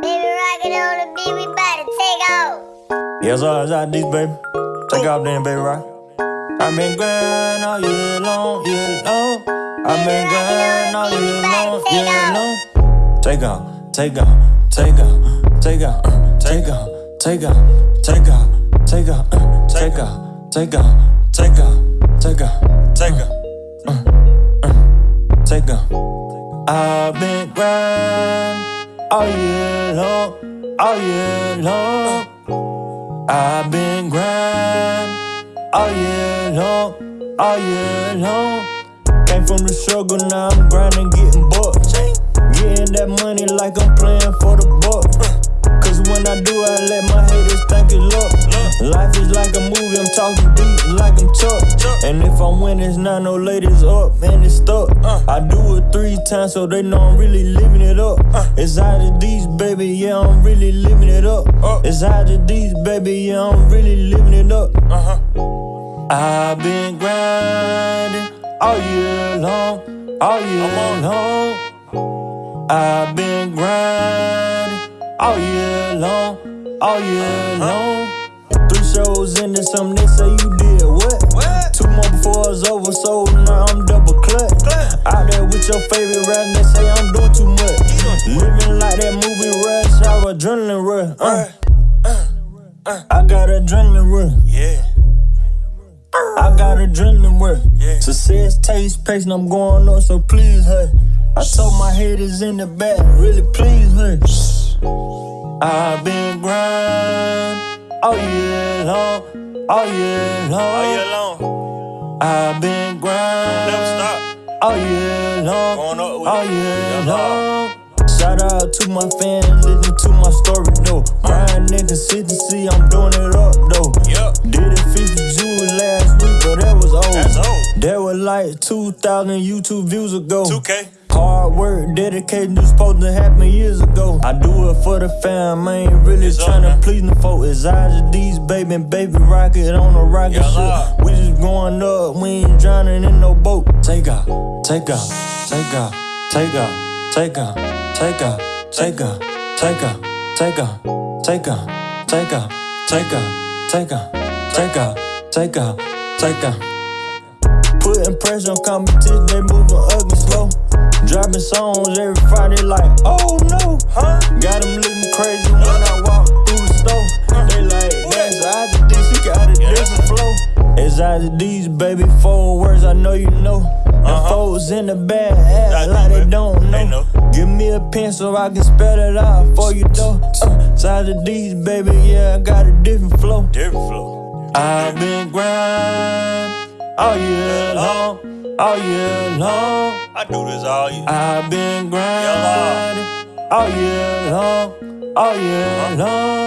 Baby rockin' on the beat, we bout to take off. Yes, it's out these, baby. Take off then, baby, rock. I've been grinding all year long, year long. I've been grinding all year long, year long. Take off, take off, take off, take off, take off, take off, take off, take off, take off, take off, take off, take off, take off, take off. I've been grinding all year long, all year long. I've been grinding all year long, all year long. Came from the struggle, now I'm grinding, getting bucks. Getting that money like I'm playing for the buck. Cause when I do, I let my haters think it's luck. Life is like a movie, I'm talking deep like I'm Chuck. And if I win, it's not no ladies up, man, it's stuck. I do times so they know I'm really living it up. Uh. It's out of these, baby, yeah, I'm really living it up. Uh. It's out of these, baby, yeah, I'm really living it up. Uh-huh. I've been grinding all year long, all year long. I've been grinding all year long, all year uh-huh. long. Three shows in this, some they say you did what? what? Two more before it's over, so your favorite rap, they say I'm doing too much. Living like that movie rush, our adrenaline rush. Uh. I got adrenaline rush. Yeah. I got adrenaline work. Yeah. Success taste pace, and I'm going up, so please, her. I told my haters in the back, really please, her. I've been grinding all year long, all year long. All year long. I've been grinding Never stop. all year long, Going up with oh, all year Yeah, long. Shout out to my fans, listen to my story though. Grind in consistency, I'm doing it up though. Yup. Did it 50 June last week, but that was old. That's old. That was like 2,000 YouTube views ago. 2K. Hard work, dedication was supposed to happen years ago. I do it for the fam, I ain't really It's up, tryna please the folk. It's these baby, baby rocket on a rocket Yeah, ship. We just going up, we ain't drowning in no boat. Take off, take off, take off, take off, take off, take off, take off, take off, take off, take off, take off, take off, take off, take off, take off, take off. Putting pressure on competition, they moving ugly slow. Dropping songs every Friday, like, oh no, huh? Got them looking crazy flow. It's IGD's, baby, four words I know you know. And Uh-huh. folks in the bad I like do, they don't know. know. Give me a pen so I can spell it out for you though. Uh, Size of these, baby, yeah, I got a different flow. Different flow. I've been grinding all year long, all year long. I do this all year. I've been grinding all year long, all year long.